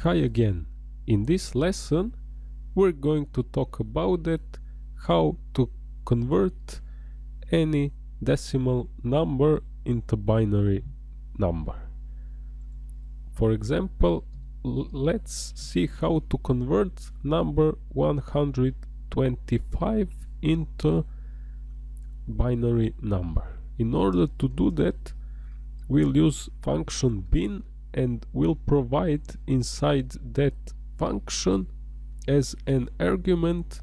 Hi again. In this lesson we're going to talk about it how to convert any decimal number into binary number. For example, let's see how to convert number 125 into binary number. In order to do that, we'll use function bin and will provide inside that function as an argument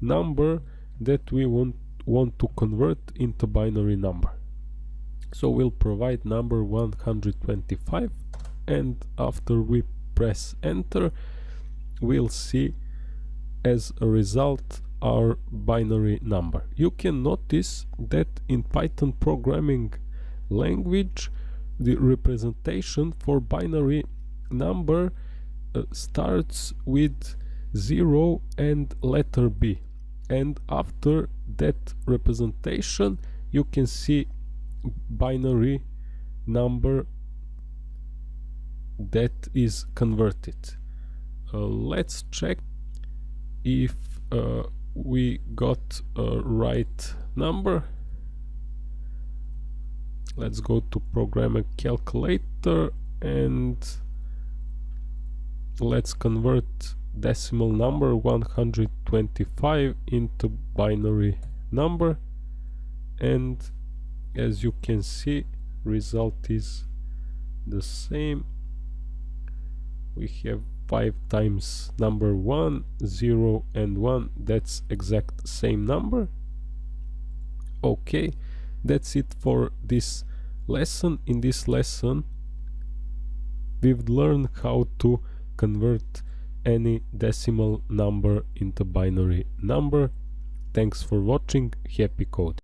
number that we want want to convert into binary number. So we'll provide number 125 and after we press enter we'll see as a result our binary number. You can notice that in python programming language the representation for binary number uh, starts with 0 and letter B. And after that representation you can see binary number that is converted. Uh, let's check if uh, we got a right number let's go to programming calculator and let's convert decimal number 125 into binary number. And as you can see result is the same. We have 5 times number 1 0 and 1 that's exact same number. Okay that's it for this lesson. In this lesson we've learned how to convert any decimal number into binary number. Thanks for watching. Happy code